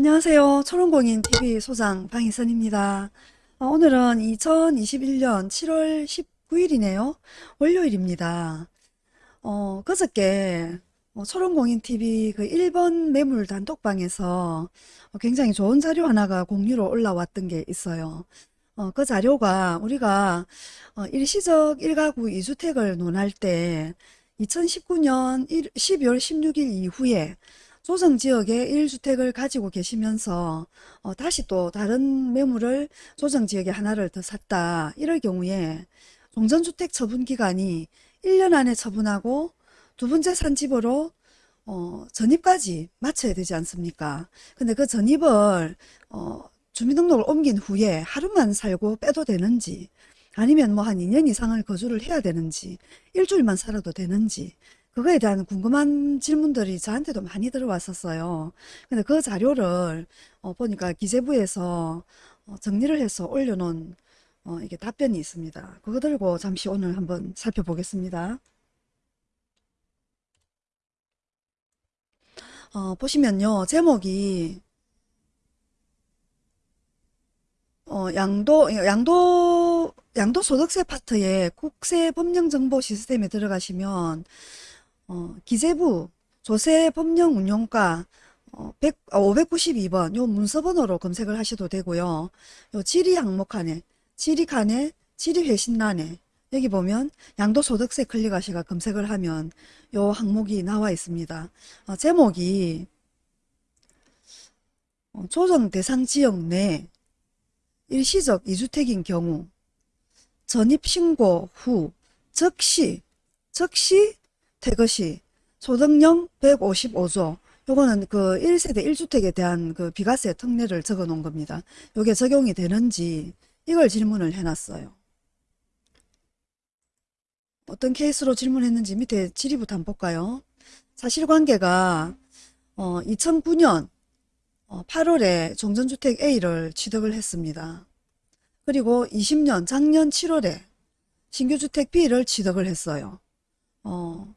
안녕하세요. 초롱공인 TV 소장 방희선입니다. 어, 오늘은 2021년 7월 19일이네요. 월요일입니다. 어, 그저께 어, 초롱공인 TV 그 1번 매물 단톡방에서 어, 굉장히 좋은 자료 하나가 공유로 올라왔던 게 있어요. 어, 그 자료가 우리가 어, 일시적 1가구 2주택을 논할 때 2019년 12월 16일 이후에 조정지역에 1주택을 가지고 계시면서 어, 다시 또 다른 매물을 조정 지역에 하나를 더 샀다. 이럴 경우에 종전주택 처분 기간이 1년 안에 처분하고 두 번째 산 집으로 어, 전입까지 마쳐야 되지 않습니까? 근데 그 전입을 어, 주민등록을 옮긴 후에 하루만 살고 빼도 되는지 아니면 뭐 한 2년 이상을 거주를 해야 되는지 일주일만 살아도 되는지 그거에 대한 궁금한 질문들이 저한테도 많이 들어왔었어요. 근데 그 자료를 어, 보니까 기재부에서 어, 정리를 해서 올려놓은 어, 이게 답변이 있습니다. 그거 들고 잠시 오늘 한번 살펴보겠습니다. 어, 보시면요. 제목이 어, 양도, 양도, 양도소득세 파트에 국세법령정보 시스템에 들어가시면 어, 기재부 조세법령운용과 어, 100, 592번 요 문서번호로 검색을 하셔도 되고요. 요 지리 항목 칸에 지리 칸에 지리 회신란에 여기 보면 양도소득세 클릭하시가 검색을 하면 요 항목이 나와 있습니다. 어, 제목이 어, 조정 대상 지역 내 일시적 이주택인 경우 전입신고 후 즉시 즉시 태거시 소득령 155조 요거는 그 1세대 1주택에 대한 그 비과세 특례를 적어 놓은 겁니다. 요게 적용이 되는지 이걸 질문을 해놨어요. 어떤 케이스로 질문했는지 밑에 질의부터 한번 볼까요? 사실관계가 어, 2009년 어, 8월에 종전주택 A를 취득을 했습니다. 그리고 20년 작년 7월에 신규주택 B를 취득을 했어요. 어,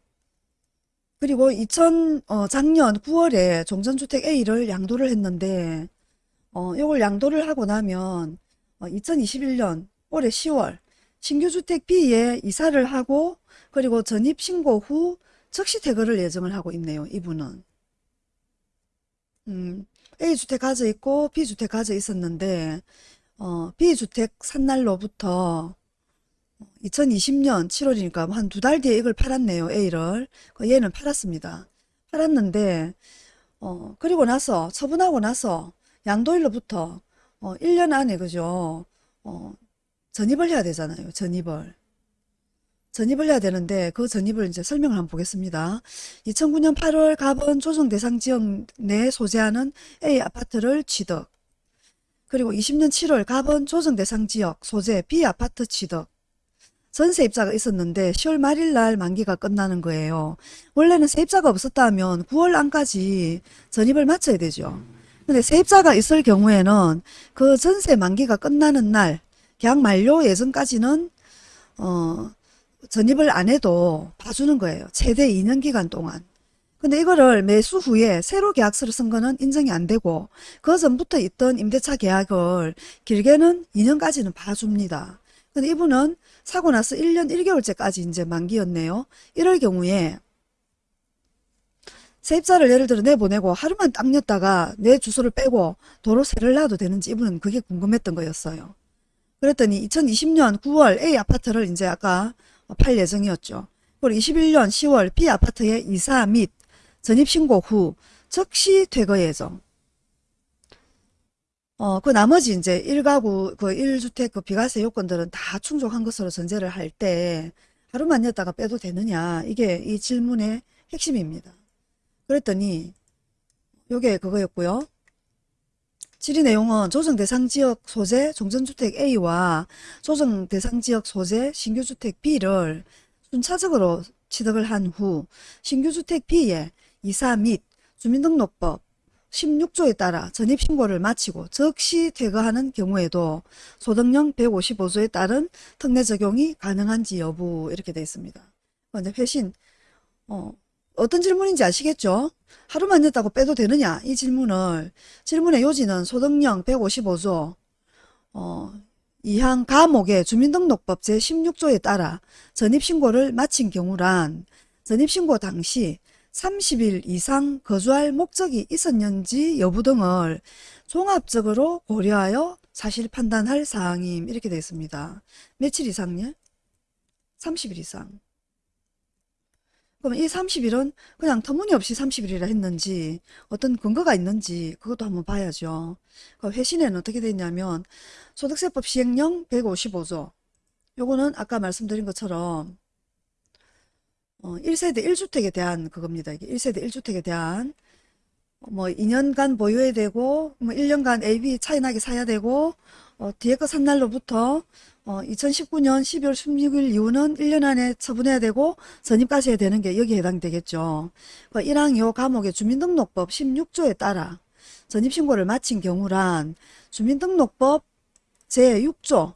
그리고 2000 어, 작년 9월에 종전주택 A를 양도를 했는데 어, 이걸 양도를 하고 나면 어, 2021년 올해 10월 신규주택 B에 이사를 하고 그리고 전입신고 후 즉시 퇴거를 예정을 하고 있네요. 이분은. 음, A주택 가져 있고 B주택 가져 있었는데 어, B주택 산 날로부터 2020년 7월이니까 한 두 달 뒤에 이걸 팔았네요. A를. 그 얘는 팔았습니다. 팔았는데 어, 그리고 나서 처분하고 나서 양도일로부터 어, 1년 안에 그죠. 어, 전입을 해야 되잖아요. 전입을. 전입을 해야 되는데 그 전입을 이제 설명을 한번 보겠습니다. 2009년 8월 갑은 조정 대상 지역 내 소재하는 A 아파트를 취득. 그리고 20년 7월 갑은 조정 대상 지역 소재 B 아파트 취득. 전세 입자가 있었는데 10월 말일 날 만기가 끝나는 거예요. 원래는 세입자가 없었다면 9월 안까지 전입을 마쳐야 되죠. 근데 세입자가 있을 경우에는 그 전세 만기가 끝나는 날 계약 만료 예전까지는 어 전입을 안 해도 봐주는 거예요. 최대 2년 기간 동안. 근데 이거를 매수 후에 새로 계약서를 쓴 거는 인정이 안 되고 그 전부터 있던 임대차 계약을 길게는 2년까지는 봐줍니다. 근데 이분은 사고 나서 1년 1개월째까지 이제 만기였네요. 이럴 경우에 세입자를 예를 들어 내보내고 하루만 딱 냈다가 내 주소를 빼고 도로 세를 놔도 되는지 이분은 그게 궁금했던 거였어요. 그랬더니 2020년 9월 A 아파트를 이제 아까 팔 예정이었죠. 그리고 21년 10월 B 아파트의 이사 및 전입신고 후 즉시 퇴거 예정. 어, 그 나머지 이제 1가구, 그 1주택 그 비과세 요건들은 다 충족한 것으로 전제를 할 때 하루만 냈다가 빼도 되느냐. 이게 이 질문의 핵심입니다. 그랬더니 요게 그거였고요. 질의 내용은 조정 대상 지역 소재 종전주택 A와 조정 대상 지역 소재 신규주택 B를 순차적으로 취득을 한 후 신규주택 B에 이사 및 주민등록법 16조에 따라 전입신고를 마치고 즉시 퇴거하는 경우에도 소득령 155조에 따른 특례 적용이 가능한지 여부 이렇게 되어 있습니다. 먼저 회신 어, 어떤 질문인지 아시겠죠? 하루만 냈다고 빼도 되느냐? 이 질문을 질문의 요지는 소득령 155조 어, 이항 가목의 주민등록법 제16조에 따라 전입신고를 마친 경우란 전입신고 당시 30일 이상 거주할 목적이 있었는지 여부 등을 종합적으로 고려하여 사실 판단할 사항임 이렇게 되어 있습니다. 며칠 이상요? 30일 이상. 그럼 이 30일은 그냥 터무니없이 30일이라 했는지 어떤 근거가 있는지 그것도 한번 봐야죠. 그 회신에는 어떻게 됐냐면 소득세법 시행령 155조 요거는 아까 말씀드린 것처럼 어, 1세대 1주택에 대한 그겁니다. 이게 1세대 1주택에 대한 뭐 2년간 보유해야 되고 뭐 1년간 AB 차이나게 사야 되고 어, 뒤에 거 산 날로부터 어, 2019년 12월 16일 이후는 1년 안에 처분해야 되고 전입까지 해야 되는 게 여기에 해당되겠죠. 그 1항 요 과목의 주민등록법 16조에 따라 전입신고를 마친 경우란 주민등록법 제6조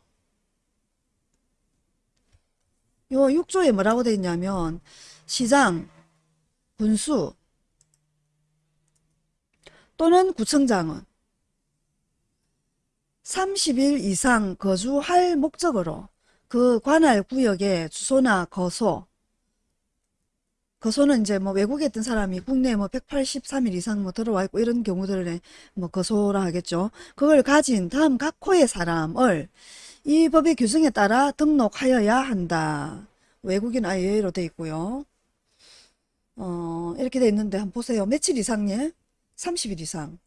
요 6조에 뭐라고 되어 있냐면 시장, 군수 또는 구청장은 30일 이상 거주할 목적으로 그 관할 구역의 주소나 거소 거소는 이제 뭐 외국에 있던 사람이 국내에 뭐 183일 이상 뭐 들어와 있고 이런 경우들에 뭐 거소라 하겠죠. 그걸 가진 다음 각 호의 사람을 이 법의 규정에 따라 등록하여야 한다. 외국인 아예로 돼 있고요. 어, 이렇게 돼 있는데 한번 보세요. 며칠 이상 예? 30일 이상.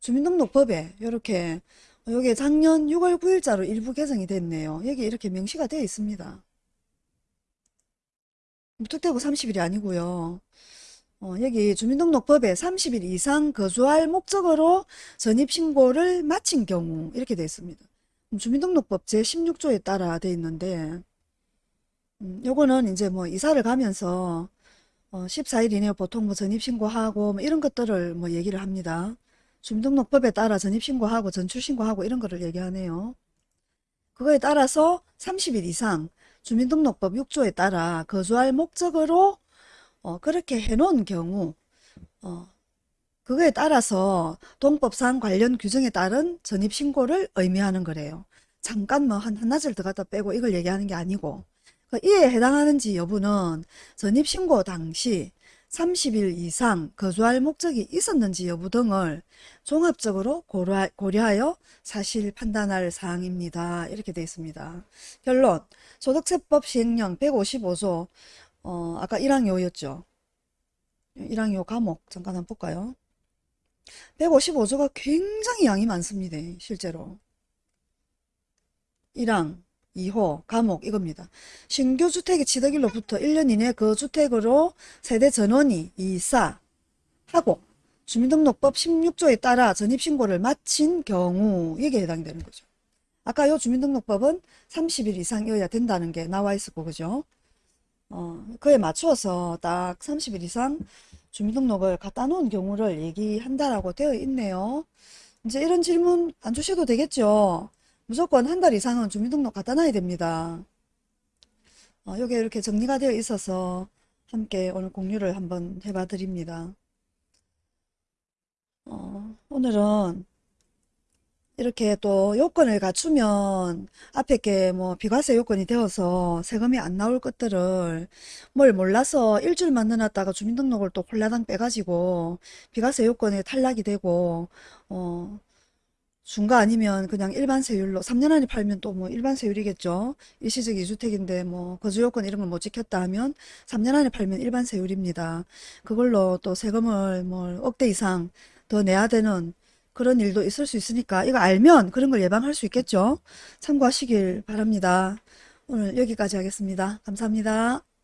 주민등록법에 이렇게 여기 작년 6월 9일자로 일부 개정이 됐네요. 여기 이렇게 명시가 되어 있습니다. 무턱대고 30일이 아니고요. 어, 여기 주민등록법에 30일 이상 거주할 목적으로 전입신고를 마친 경우 이렇게 되어 있습니다. 주민등록법 제16조에 따라 되어 있는데 음, 요거는 이제 뭐 이사를 가면서 어, 14일 이내에 보통 뭐 전입신고하고 뭐 이런 것들을 뭐 얘기를 합니다. 주민등록법에 따라 전입신고하고 전출신고하고 이런 거를 얘기하네요. 그거에 따라서 30일 이상 주민등록법 6조에 따라 거주할 목적으로 어, 그렇게 해놓은 경우 어, 그거에 따라서 동법상 관련 규정에 따른 전입신고를 의미하는 거래요. 잠깐 뭐 한 한나절 더 갖다 빼고 이걸 얘기하는 게 아니고 그 이에 해당하는지 여부는 전입신고 당시 30일 이상 거주할 목적이 있었는지 여부 등을 종합적으로 고려하여 사실 판단할 사항입니다. 이렇게 되어 있습니다. 결론 소득세법 시행령 155조 어, 아까 1항 요였죠. 1항 요 과목 잠깐 한번 볼까요? 155조가 굉장히 양이 많습니다. 실제로. 1항 2호 감옥 이겁니다. 신규 주택의 취득일로부터 1년 이내 그 주택으로 세대 전원이 이사하고 주민등록법 16조에 따라 전입신고를 마친 경우 이게 해당되는 거죠. 아까 요 주민등록법은 30일 이상이어야 된다는 게 나와 있었고 그죠? 어, 그에 맞추어서 딱 30일 이상 주민등록을 갖다 놓은 경우를 얘기한다라고 되어 있네요. 이제 이런 질문 안 주셔도 되겠죠? 무조건 한 달 이상은 주민등록 갖다 놔야 됩니다. 어, 여기 이렇게 정리가 되어 있어서 함께 오늘 공유를 한번 해봐 드립니다. 어, 오늘은 이렇게 또 요건을 갖추면 앞에 게 뭐 비과세 요건이 되어서 세금이 안 나올 것들을 뭘 몰라서 일주일 만들어놨다가 주민등록을 또 홀라당 빼가지고 비과세 요건에 탈락이 되고 어 중가 아니면 그냥 일반 세율로 3년 안에 팔면 또 뭐 일반 세율이겠죠. 일시적 2주택인데 뭐 거주 요건 이런 걸 못 지켰다 하면 3년 안에 팔면 일반 세율입니다. 그걸로 또 세금을 뭐 억대 이상 더 내야 되는 그런 일도 있을 수 있으니까 이거 알면 그런 걸 예방할 수 있겠죠. 참고하시길 바랍니다. 오늘 여기까지 하겠습니다. 감사합니다.